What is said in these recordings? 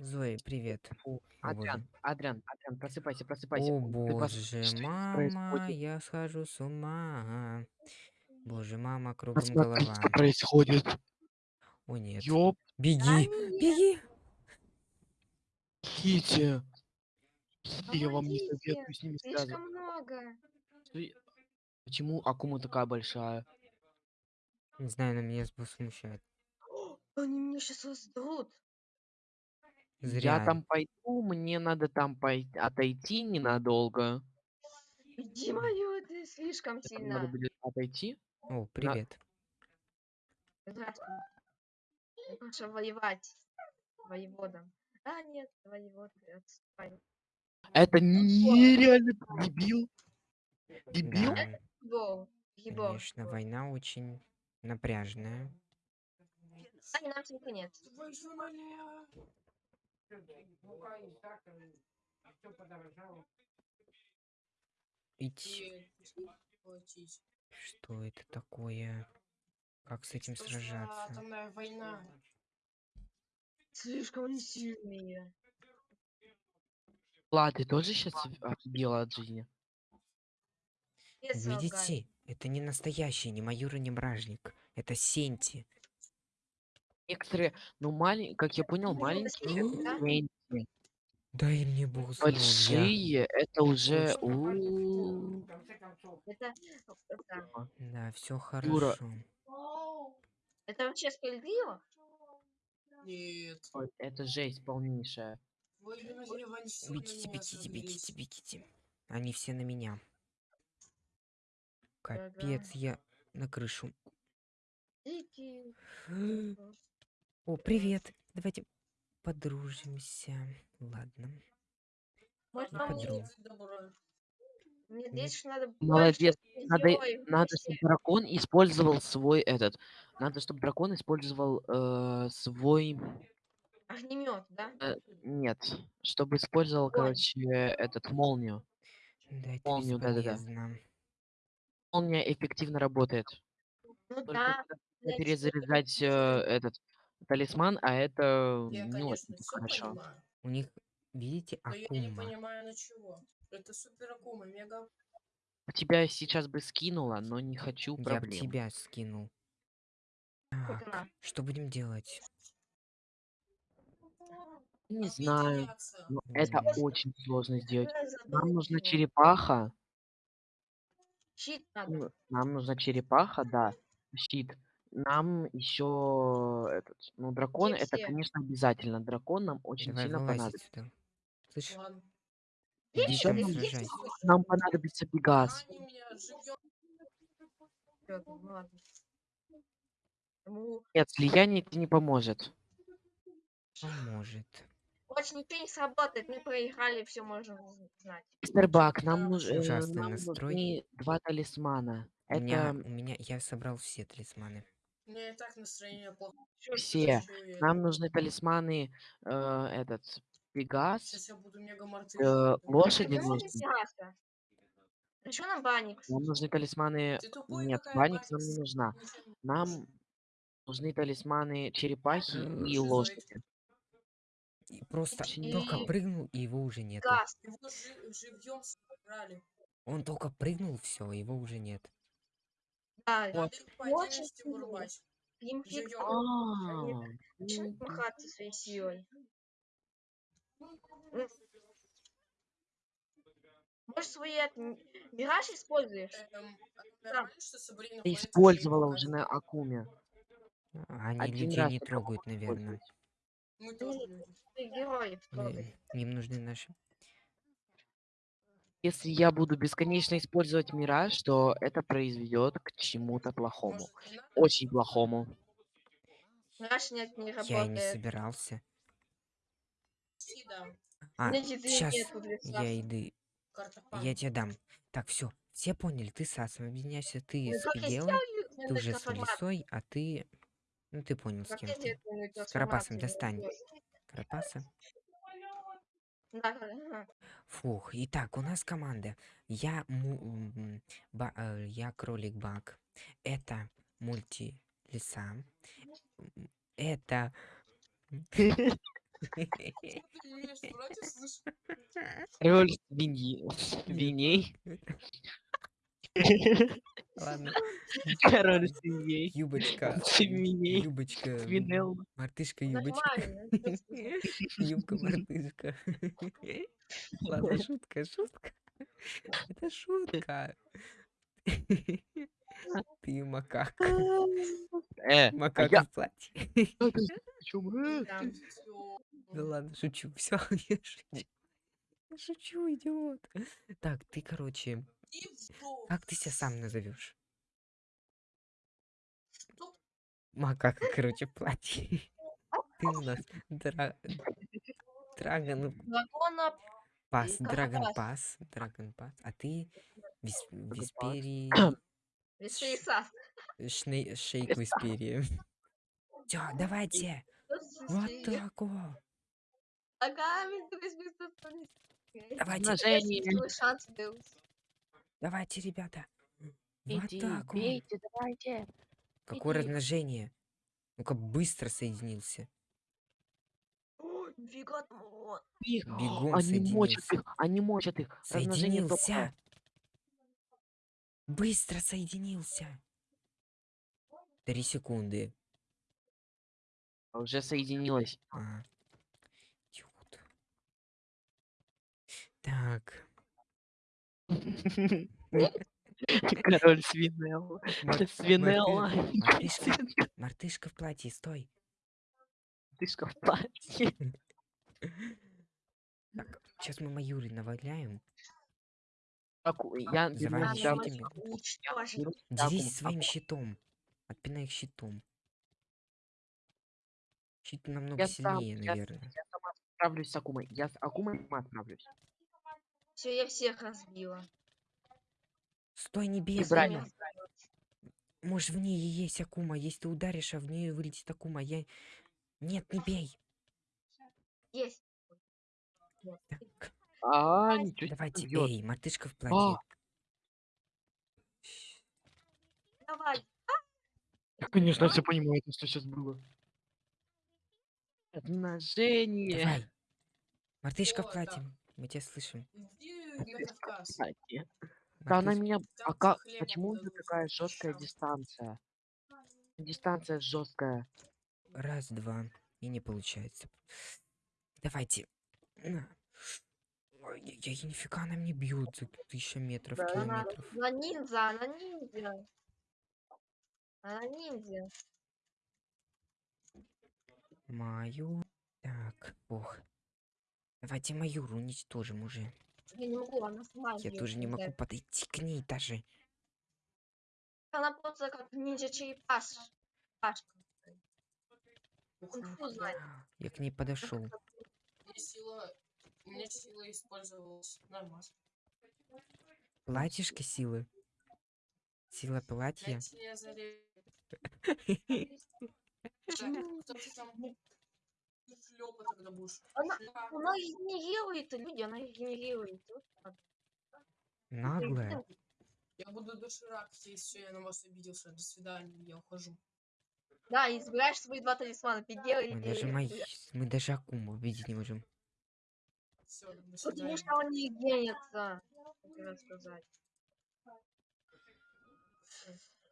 Зои, привет. Фу. Адриан, Адриан, Адриан, просыпайся, просыпайся. О боже, мама, происходит. я схожу с ума. Боже, мама, кругом Посмотри, голова. что происходит. О нет. Ёп, Беги, беги. Кити. Кити, я вам не советую с ними слишком связываться. много. Почему Акума такая большая? Не знаю, но меня смущает. Они меня сейчас Зря. Я там пойду, мне надо там пойти, отойти ненадолго. Иди мою, ты слишком сильно. надо будет отойти. О, привет. Здравствуй. Маша воевать. Воеводом. А, нет, воевод, отстань. Это нереально дебил. Дебил? Да. Гибол. конечно, война очень напряженная. А, не нам всем конец. Ить. Что это такое? Как с этим Что за сражаться? атомная война? Слишком они сильные. Ла, ты тоже сейчас офигела от жизни? Видите? Это не настоящий, не майор и не бражник. Это Сенти. Некоторые, ну маленькие, как я понял, Ну, маленькие да? Дай мне бог здоровья. большие, это уже... Точно. у, Это, это, Да, все хорошо. это вообще справедливо? Нет. ой, Это жесть полнейшая. Бегите, бегите, бегите, бегите. Они все на меня. Капец, я на крышу. О, привет. Давайте подружимся. Ладно. Может, вам подруг. Будьте добры. Мне здесь ещё надо Молодец. Надо, надо, чтобы дракон использовал свой этот. Надо, чтобы дракон использовал э, свой. Огнемет, да? э, нет, чтобы использовал, Огонь. короче, этот молнию. Да, это Помню, да-да-да. Молния эффективно работает. Ну Только да. перезаряжать э, этот талисман, а это Я, не конечно, очень хорошо. понимаю. У них, видите, Но я не Акума. понимаю на чего. Это супер акума, мега. Тебя сейчас бы скинула, но не хочу Я б проблем. тебя скинул. Так, она. что будем делать? Не знаю, Объединяться. но это очень сложно сделать. Нам нужна черепаха. Щит надо. Ну, Нам нужна черепаха, да. Щит. Нам еще этот. Ну, дракон это, все? конечно, обязательно. Дракон нам очень Давай сильно понадобится. сюда. Слышь, Ладно. иди там сражайся. есть. Нам понадобится Пегас. Они меня живьем. Всё, ну ладно. Ему Нет, слияние тебе не поможет. Поможет. больше ничего не сработает. Мы проиграли, все можем знать. Мистер Бак, нам, нуж- э, ужасный нам настрой. нужны два талисмана. У меня, Это у меня, я собрал все талисманы. Меня и так настроение плохое. все. Нам нужны талисманы, э, этот, Пегас, Сейчас я буду мега э, лошади нужны. А что нам Баникс? Нам нужны талисманы... Тупой Нет, Баникс нам не нужна. Нам нужны талисманы черепахи и Шизоид. лошади. И просто Вообще только прыгнул, и его уже нет. Газ. Его жи- живьем собрали. Он только прыгнул, все, его уже нет. Да, Надо их по очень отдельности сильно. вырубать. им фиг. А, начинает ну, махаться своей силой. М. Может, свои это, м- мираж используешь? Эм, Да. нормально, что Сабрина Ты ходит и использовала уже на? Акуме. А Они Один людей раз не только трогают, наверное. использовать. Мы тоже люди. Ты героев трогай. Им нужны наши. Если я буду бесконечно использовать Мираж, то это произведет к чему-то плохому. Не? Очень плохому. Мираж нет, не Я и не работает. собирался. А, сейчас я еды. Я тебе дам. Так, все. Все поняли, ты с Асом объединяйся, ты Ну, с я сделаю ты уже с? Лисой, а ты... Ну, ты понял, с кем я ты. С Карапасом достань. Карапаса. Да. Фух, итак, у нас команда. Я, му- ба- э, я кролик Бак. Это мульти лиса. М, Это. Король свиньи. Свиней. Ладно. Король свиней. Юбочка. Свиней. Юбочка. Свинел. Мартышка, юбочка. Нормально. всё слышно. Юбка, мартышка. Ладно, шутка, шутка. Это шутка. Ты макака. Э, Макака я- в платье. Да. Всё. Да ладно, шучу. Все, я шучу. Я шучу, идиот. Так, ты, короче. Как ты себя сам назовешь? Макака, короче, в платье. Ты у нас дра... Драгон Пас, Драгон. Пас, Драгон Пас. А ты Вис... Пас. Висперий... Весейса. Шней... Шейк Висперия. Все, давайте. Вот так вот. Давайте, шанс был. Давайте, ребята. Вот Иди, так вот. бейте, давайте. Какое иди. размножение? Ну-ка, быстро соединился. О. Их, Бегом Они мочат соединился. их, они мочат их. Размножение Соединился. Быстро соединился. Три секунды. Уже соединилось. А. Так. Король свинел. Мар- Свинелла. Мартышка, в платье, стой. Мартышка в платье. Так, сейчас мы Маюри наваляем. Я Делись своим щитом. Отпинай их щитом. Щит намного Я сильнее, я- наверное. Я сама справлюсь с Акумой. Я с Акумой сама справлюсь. Все, я всех разбила. Стой, не бей. Акума. Может, в ней и есть Акума. Если ты ударишь, а в нее вылетит Акума. Я... Нет, не бей. Есть. Так, А, ничего давайте, бьёт. бей. Мартышка в платье. А, Давай. я, конечно, все понимаю, что сейчас было. Размножение. Давай. Мартышка в платье. Мы тебя слышим. Иди на Кавказ. Да она меня... А как... Почему у дадут, такая жесткая дистанция? Дистанция жесткая. Раз, два. И не получается. Давайте. На. Ой, я, я, нифига она мне бьет за тысяча метров, Да, она, километров. она ниндзя, она ниндзя. Она ниндзя. Маю. Так, ох. Давайте Маюру уничтожим уже. Я не могу, она сама Я тоже не могу подойти к ней даже. Она просто как ниндзя черепаш. Пашка. Я к ней подошел. Сила... Мне сила использовалась. Нормально. Платьишко силы. Сила платья. Там? Шлёпа тогда будешь. Она- Шляпа. Она генерирует, люди, она их генерирует. Наглая. Я буду доширак, если я на вас обиделся. До свидания, я ухожу. Да, избираешь свои два талисмана. Пигел Мы даже мои... Мы даже Акуму видеть не можем. Все, до Потому свидания. что он не генится. Хотела сказать.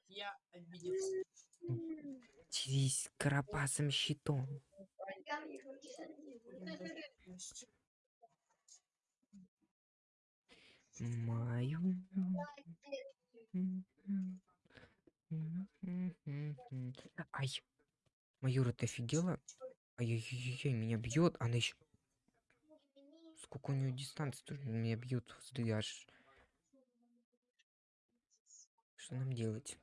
Я обиделся. Через карапасом щитом. Маю. Ай. Маюра, ты офигела? Ай-яй-яй, меня бьет, она еще... Сколько у нее дистанции, тоже меня бьет, аж... Что нам делать?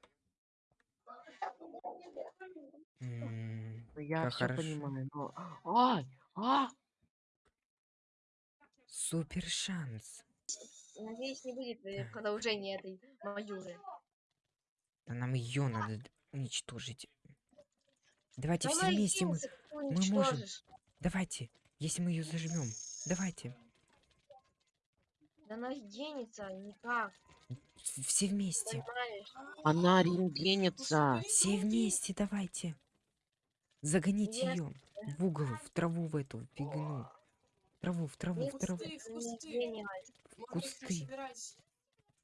М, Ну, я Как все хорошо. понимаю, но... Ай! А! Супер шанс. Надеюсь, не будет э, продолжения этой Маюры. Да нам ее надо уничтожить. Давайте Да все вместе мы. ты можем. Давайте, если мы ее зажмем. Давайте. Да она генится, никак. С- Все вместе. Понимаешь? Она рентгенится. Все вместе, давайте. Загоните ее в угол, в траву в эту фигню. В траву, в траву, в траву. В кусты. Мартышка, кусты. собирайся.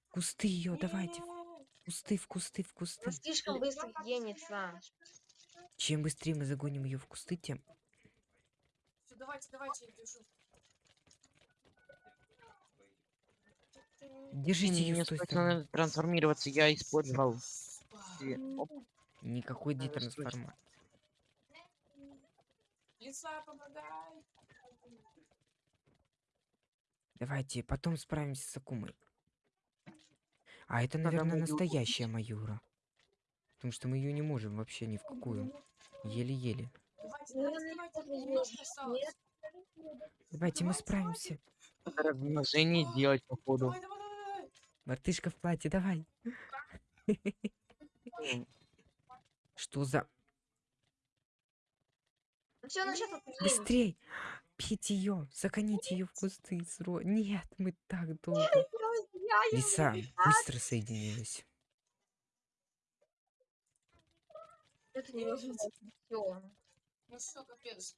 Кусты ее, давайте. В кусты, в кусты, в кусты. Она слишком быстро генится. Чем быстрее мы загоним ее в кусты, тем... Всё, давайте, давайте, я держу. Держите ее с той срочно стороны. надо трансформироваться, я использовал. Никакой детрансформации. Лиса, помогай. Давайте, потом справимся с Акумой. А это, наверное, настоящая Маюра. Потому что мы ее не можем вообще ни в какую. Еле-еле. Давайте, Ну, давайте, давайте. Мы справимся. размножение делать, походу. Давай, давай, давай, давай. Мартышка в платье, давай. Что за... Все, ну сейчас Быстрей! Пить ее, загоните ее в кусты. Сро... Нет, мы так долго. Лиса быстро соединилась. Это невозможно. Ну все, капец.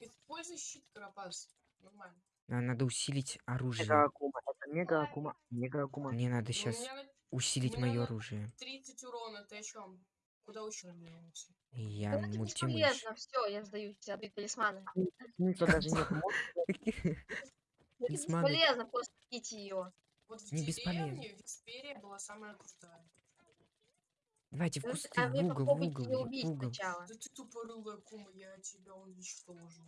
Используй щит, Карапас. Нормально. Нам надо усилить Мега оружие. Акума, это мега Акума, мега Акума. Мне надо Ну, сейчас на усилить мое оружие. 30 урона, ты о чем? Куда уширнулся? И Я это мультимыш. Все, я сдаюсь. Отбить талисманы. Смысла даже нет. Бесполезно просто пить ее. Вот в Не деревне. Виксперия была самая крутая. Давайте в кусты, а в вы угол, в угол, ее в убить угол. сначала. Да ты тупорылая кума, я тебя уничтожу.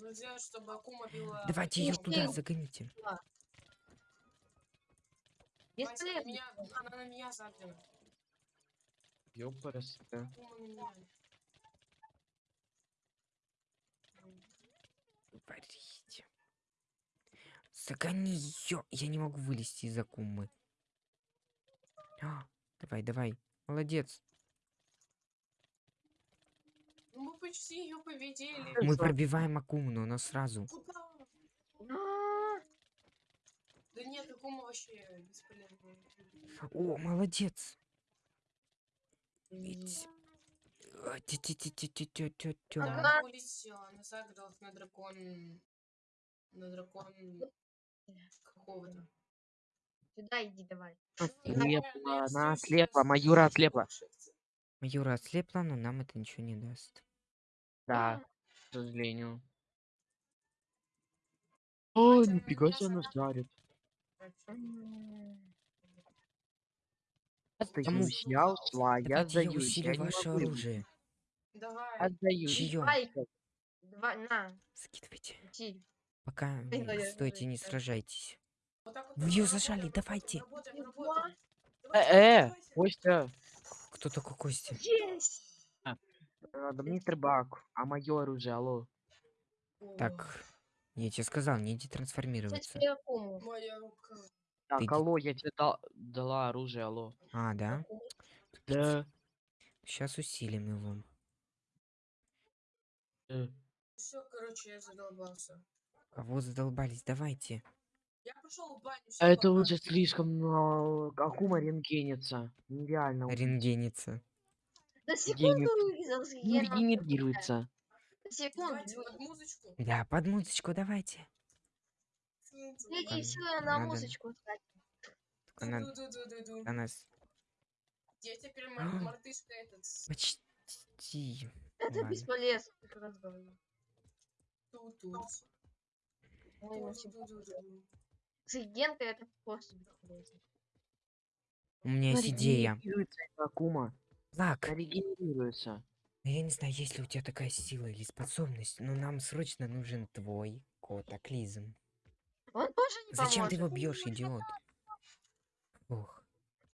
Нельзя, чтобы Акума била... Давайте ее Ух ты. туда загоните. Вася, на меня, она на меня загнана. ёпарас, да. Варите. Загони ее. Я не могу вылезти из акумы. А, давай, давай. Молодец. Ну мы почти ее победили. Мы пробиваем акуму, но она сразу. Куда? Да нет, Акума вообще бесполезная. О, молодец. Ведь- А, она улетела, она загралась на дракон... На дракон... Какого-то. Сюда иди давай. Ослепла, она ослепла, Маюра ослепла. Майора ослепла, но нам это ничего не даст. Да, к сожалению. О, нифига себе она жарит. М, Я Кому? сдаюсь, я ушла, я Давайте я сдаюсь, усилю я не ваше могу. оружие. Давай. Отдаюсь. Два, на, Скидывайте. иди. Пока стойте, не сражайтесь. Вот так вот В неё работаем, зажали, давайте. Работаем. Э, э. Костя, Кто такой Костя? Есть! надо мистер Бак, а мое оружие, алло. Так, я тебе сказал, не иди Кстати, трансформироваться. я кому? Моя рука. Так, Ты алло, я тебе дал- дала оружие, алло. А, да? Да. Сейчас усилим его. э, Все, короче, я задолбался. Кого задолбались? Давайте. Я пошел в баню. А это пока. уже слишком э, Акума рентгенится. Нереально. Рентгенится. На секунду Не вырезался, секунду. Давайте под музычку. Да, под музычку давайте. Иди, все, на надо. музычку. Только надо на нас Я теперь мар- мартышка этот. с- почти. Это Ладно. бесполезно, как раз говорю. ту-ту. Ой, на секунду. Ду-ду-ду-ду. С Генкой это просто бесполезно. У меня есть идея. Регенерируется Акума. Она регенерируется. Я не знаю, есть ли у тебя такая сила или способность, но нам срочно нужен твой котоклизм. Он тоже не Зачем ты его поможет. бьешь, идиот? Ох.